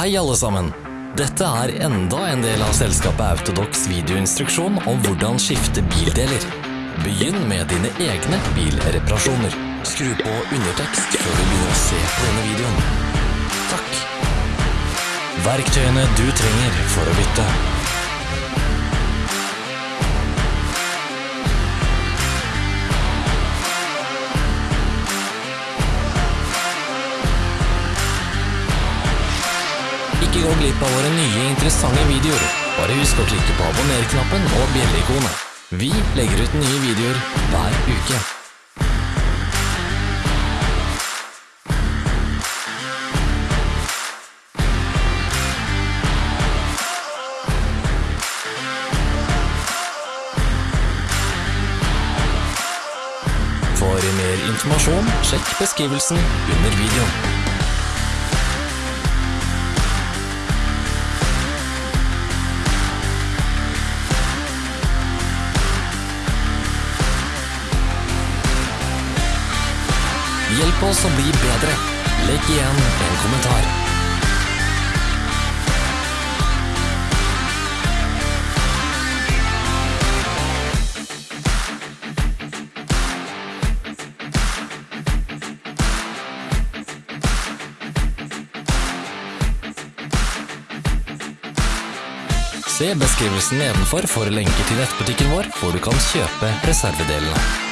Hei alle sammen! Dette er enda en del av selskapet Autodox videoinstruksjon om hvordan skifte bildeler. Begynn med dine egne bilreparasjoner. Skru på undertekst før du begynner å se på denne videoen. Takk. Verktøyene du trenger for å bytte. Ikke gå glipp av våre nye interessante videoer. Bare husk å klikke på abonner-knappen og bjelleikonet. Vi legger ut nye videoer hver uke. For mer informasjon, sjekk beskrivelsen under videoen. Hjelp oss å bli bedre. Legg igjen en kommentar. Se beskrivelsen nedenfor for lenker til nettbutikken vår, hvor du kan kjøpe reservedelene.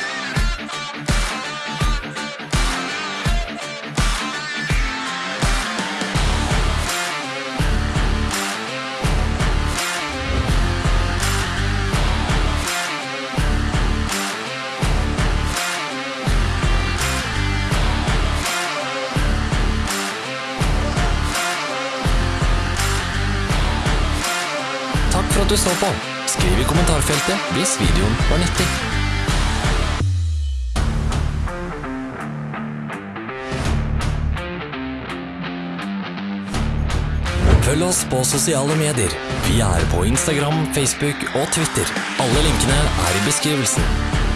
At du så på. Skriv i kommentarfeltet hvis videoen var nyttig. Følg oss på sosiale medier. Vi er på Instagram, Facebook og Twitter. Alle linkene er i beskrivelsen.